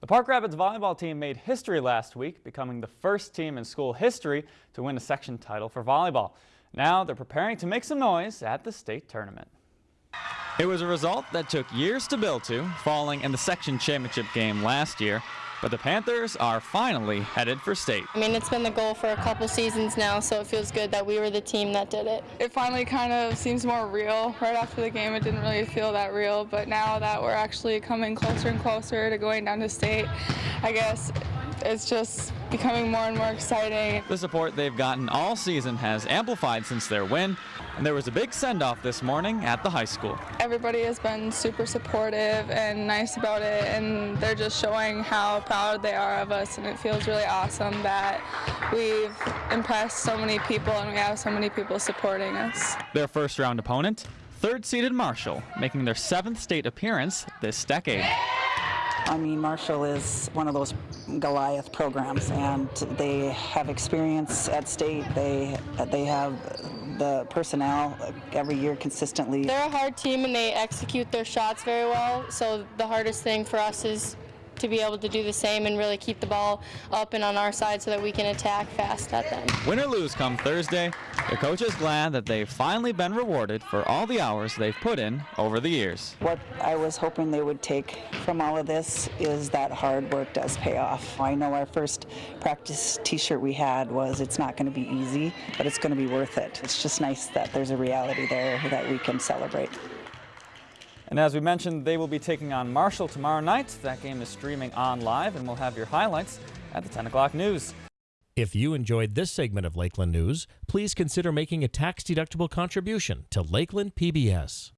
The Park Rapids volleyball team made history last week, becoming the first team in school history to win a section title for volleyball. Now they're preparing to make some noise at the state tournament. It was a result that took years to build to, falling in the section championship game last year. But the Panthers are finally headed for state. I mean, it's been the goal for a couple seasons now, so it feels good that we were the team that did it. It finally kind of seems more real. Right after the game, it didn't really feel that real, but now that we're actually coming closer and closer to going down to state, I guess it's just becoming more and more exciting. The support they've gotten all season has amplified since their win, and there was a big send-off this morning at the high school. Everybody has been super supportive and nice about it, and they're just showing how proud they are of us, and it feels really awesome that we've impressed so many people and we have so many people supporting us. Their first round opponent, third-seeded Marshall, making their seventh state appearance this decade. I mean, Marshall is one of those Goliath programs, and they have experience at state. They they have the personnel every year consistently. They're a hard team and they execute their shots very well. So the hardest thing for us is to be able to do the same and really keep the ball up and on our side so that we can attack fast at them. Win or lose come Thursday, the coach is glad that they've finally been rewarded for all the hours they've put in over the years. What I was hoping they would take from all of this is that hard work does pay off. I know our first practice t-shirt we had was it's not going to be easy, but it's going to be worth it. It's just nice that there's a reality there that we can celebrate. And as we mentioned, they will be taking on Marshall tomorrow night. That game is streaming on live, and we'll have your highlights at the 10 o'clock news. If you enjoyed this segment of Lakeland News, please consider making a tax-deductible contribution to Lakeland PBS.